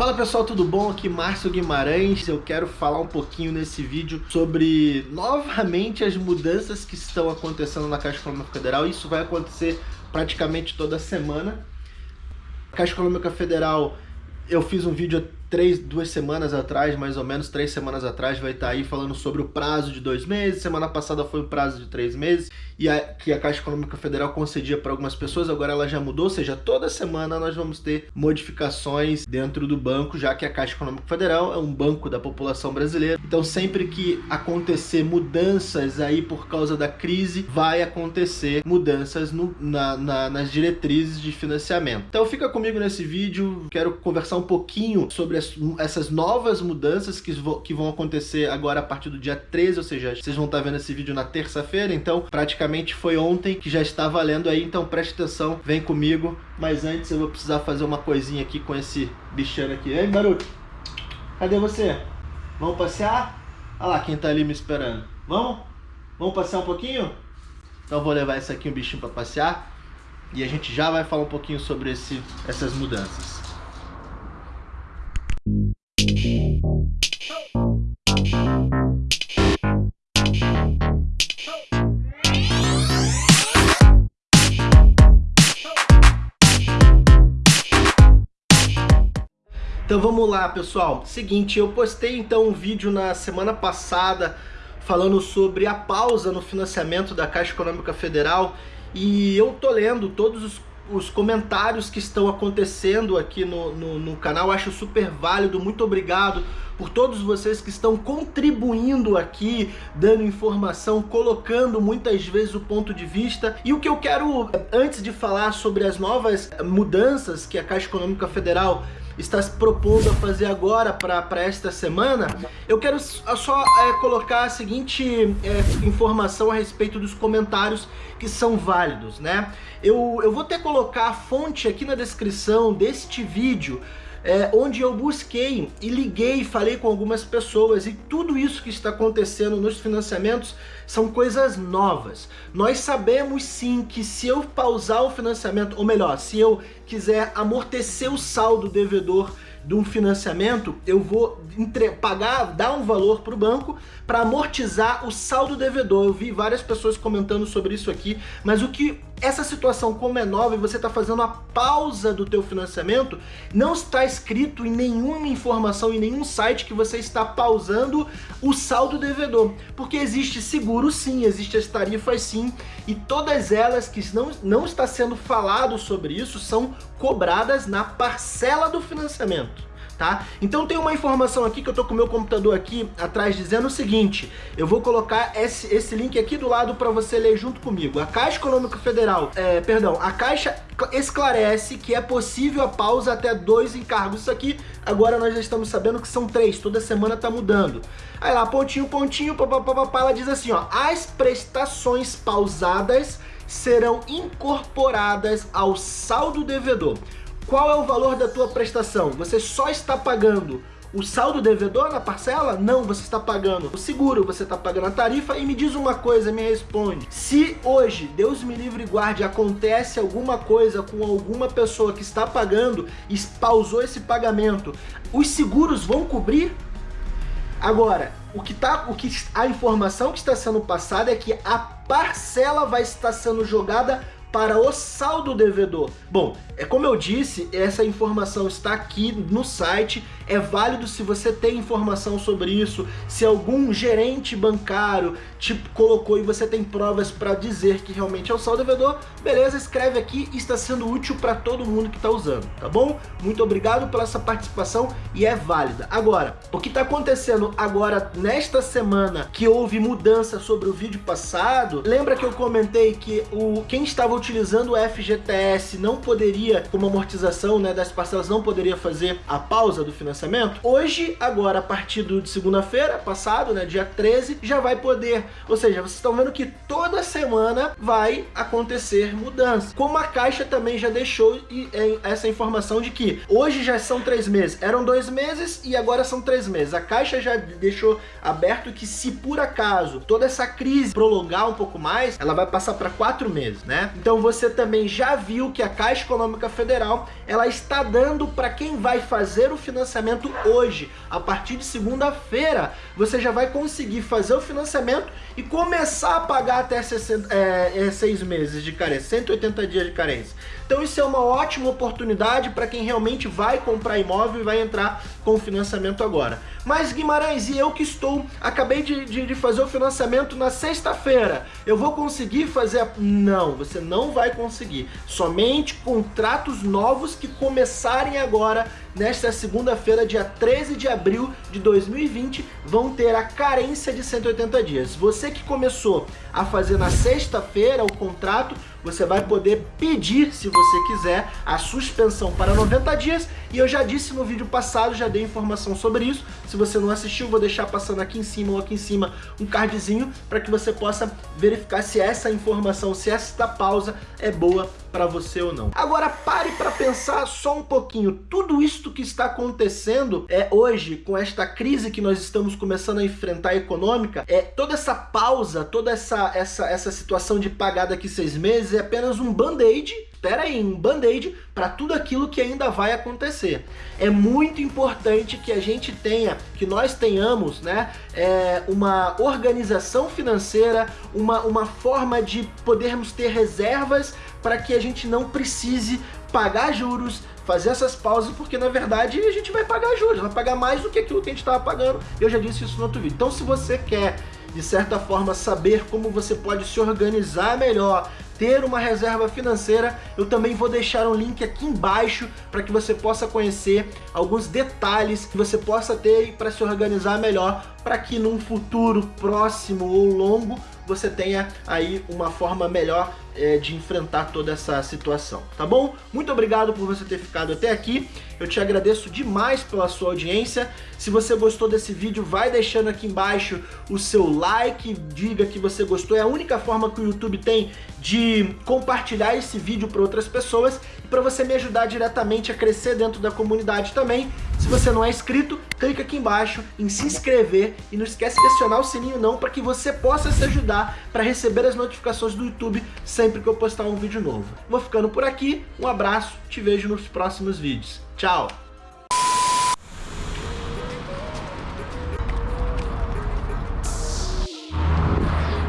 Fala pessoal, tudo bom? Aqui Márcio Guimarães. Eu quero falar um pouquinho nesse vídeo sobre novamente as mudanças que estão acontecendo na Caixa Econômica Federal. Isso vai acontecer praticamente toda semana. Caixa Econômica Federal, eu fiz um vídeo três, duas semanas atrás, mais ou menos, três semanas atrás, vai estar aí falando sobre o prazo de dois meses. Semana passada foi o prazo de três meses, e a, que a Caixa Econômica Federal concedia para algumas pessoas, agora ela já mudou, ou seja, toda semana nós vamos ter modificações dentro do banco, já que a Caixa Econômica Federal é um banco da população brasileira. Então sempre que acontecer mudanças aí por causa da crise, vai acontecer mudanças no, na, na, nas diretrizes de financiamento. Então fica comigo nesse vídeo, quero conversar um pouquinho sobre essas novas mudanças que, que vão acontecer agora a partir do dia 13, ou seja, vocês vão estar vendo esse vídeo na terça-feira, então praticamente foi ontem que já está valendo aí, então preste atenção, vem comigo, mas antes eu vou precisar fazer uma coisinha aqui com esse bichano aqui. Ei, Baruch, cadê você? Vamos passear? Olha lá quem tá ali me esperando. Vamos? Vamos passear um pouquinho? Então vou levar esse aqui, um bichinho para passear, e a gente já vai falar um pouquinho sobre esse, essas mudanças. Então vamos lá, pessoal. Seguinte, eu postei então um vídeo na semana passada falando sobre a pausa no financiamento da Caixa Econômica Federal e eu tô lendo todos os, os comentários que estão acontecendo aqui no, no, no canal, acho super válido, muito obrigado por todos vocês que estão contribuindo aqui, dando informação, colocando muitas vezes o ponto de vista. E o que eu quero, antes de falar sobre as novas mudanças que a Caixa Econômica Federal está se propondo a fazer agora para esta semana, eu quero só é, colocar a seguinte é, informação a respeito dos comentários que são válidos, né? Eu, eu vou até colocar a fonte aqui na descrição deste vídeo, é, onde eu busquei e liguei, falei com algumas pessoas e tudo isso que está acontecendo nos financiamentos são coisas novas. Nós sabemos sim que se eu pausar o financiamento, ou melhor, se eu quiser amortecer o saldo devedor de um financiamento, eu vou entre... pagar, dar um valor para o banco para amortizar o saldo devedor. Eu vi várias pessoas comentando sobre isso aqui, mas o que essa situação como é nova e você está fazendo a pausa do teu financiamento, não está escrito em nenhuma informação, em nenhum site que você está pausando o saldo devedor, porque existe seguro sim, existe as tarifas sim, e todas elas que não, não está sendo falado sobre isso são cobradas na parcela do financiamento tá? Então tem uma informação aqui que eu tô com o meu computador aqui atrás dizendo o seguinte, eu vou colocar esse, esse link aqui do lado para você ler junto comigo. A Caixa Econômica Federal, é, perdão, a Caixa esclarece que é possível a pausa até dois encargos. Isso aqui, agora nós já estamos sabendo que são três, toda semana tá mudando. Aí lá, pontinho, pontinho, papapá, ela diz assim, ó, as prestações pausadas serão incorporadas ao saldo devedor. Qual é o valor da tua prestação? Você só está pagando o saldo devedor na parcela? Não, você está pagando o seguro, você está pagando a tarifa e me diz uma coisa, me responde. Se hoje, Deus me livre e guarde, acontece alguma coisa com alguma pessoa que está pagando e pausou esse pagamento, os seguros vão cobrir? Agora, o que tá, o que a informação que está sendo passada é que a parcela vai estar sendo jogada para o saldo devedor. Bom, é como eu disse, essa informação está aqui no site, é válido se você tem informação sobre isso, se algum gerente bancário te colocou e você tem provas para dizer que realmente é o saldo devedor, beleza, escreve aqui, está sendo útil para todo mundo que está usando, tá bom? Muito obrigado pela essa participação e é válida. Agora, o que está acontecendo agora nesta semana que houve mudança sobre o vídeo passado, lembra que eu comentei que o quem estava utilizando o FGTS não poderia, como amortização né, das parcelas, não poderia fazer a pausa do financiamento, hoje, agora, a partir de segunda-feira, passado, né, dia 13, já vai poder. Ou seja, vocês estão vendo que toda semana vai acontecer mudança. Como a Caixa também já deixou essa informação de que hoje já são três meses, eram dois meses e agora são três meses. A Caixa já deixou aberto que se por acaso toda essa crise prolongar um pouco mais, ela vai passar para quatro meses, né? Então você também já viu que a Caixa Econômica Federal ela está dando para quem vai fazer o financiamento hoje, a partir de segunda-feira, você já vai conseguir fazer o financiamento e começar a pagar até 60, é, é, seis meses de carência, 180 dias de carência. Então isso é uma ótima oportunidade para quem realmente vai comprar imóvel e vai entrar com financiamento agora. Mas Guimarães, e eu que estou, acabei de, de, de fazer o financiamento na sexta-feira, eu vou conseguir fazer? A... Não, você não vai conseguir. Somente contratos novos que começarem agora, nesta segunda-feira, dia 13 de abril de 2020, vão ter a carência de 180 dias. Você que começou a fazer na sexta-feira o contrato, você vai poder pedir, se você quiser, a suspensão para 90 dias. E eu já disse no vídeo passado, já dei informação sobre isso. Se você não assistiu, vou deixar passando aqui em cima ou aqui em cima um cardzinho para que você possa verificar se essa informação, se esta pausa é boa para você ou não. Agora pare para pensar só um pouquinho. Tudo isso que está acontecendo é hoje com esta crise que nós estamos começando a enfrentar econômica, é toda essa pausa, toda essa essa essa situação de pagar daqui seis meses é apenas um band-aid espera aí, um band-aid para tudo aquilo que ainda vai acontecer. É muito importante que a gente tenha, que nós tenhamos, né, é, uma organização financeira, uma, uma forma de podermos ter reservas para que a gente não precise pagar juros, fazer essas pausas, porque na verdade a gente vai pagar juros, vai pagar mais do que aquilo que a gente estava pagando. Eu já disse isso no outro vídeo. Então se você quer, de certa forma, saber como você pode se organizar melhor, ter uma reserva financeira, eu também vou deixar um link aqui embaixo para que você possa conhecer alguns detalhes que você possa ter para se organizar melhor, para que num futuro próximo ou longo você tenha aí uma forma melhor é, de enfrentar toda essa situação, tá bom? Muito obrigado por você ter ficado até aqui, eu te agradeço demais pela sua audiência, se você gostou desse vídeo, vai deixando aqui embaixo o seu like, diga que você gostou, é a única forma que o YouTube tem de compartilhar esse vídeo para outras pessoas e para você me ajudar diretamente a crescer dentro da comunidade também. Se você não é inscrito, clica aqui embaixo em se inscrever e não esquece de acionar o sininho não para que você possa se ajudar para receber as notificações do YouTube sempre que eu postar um vídeo novo. Vou ficando por aqui, um abraço, te vejo nos próximos vídeos. Tchau!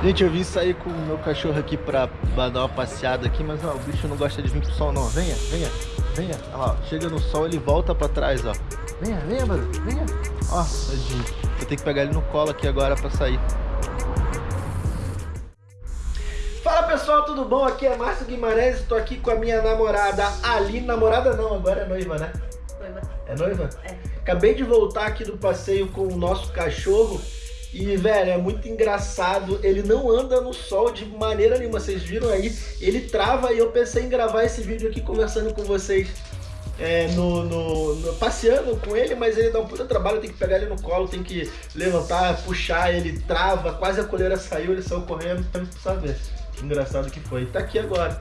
Gente, eu vim sair com o meu cachorro aqui pra, dar uma passeada aqui, mas ó, o bicho não gosta de vir pro sol não. Venha, venha, venha. Olha lá, ó, chega no sol, ele volta pra trás, ó. Venha, venha, Baru, venha. Ó, tadinho. Vou ter que pegar ele no colo aqui agora pra sair. Fala pessoal, tudo bom? Aqui é Márcio Guimarães, estou aqui com a minha namorada Ali. Namorada não, agora é noiva, né? Noiva. É noiva? É. Acabei de voltar aqui do passeio com o nosso cachorro e, velho, é muito engraçado. Ele não anda no sol de maneira nenhuma. Vocês viram aí? Ele trava e eu pensei em gravar esse vídeo aqui conversando com vocês. É, no, no, no, passeando com ele, mas ele dá um puta trabalho, tem que pegar ele no colo, tem que levantar, puxar, ele trava, quase a coleira saiu, ele saiu correndo, não precisa ver. Que engraçado que foi. Tá aqui agora.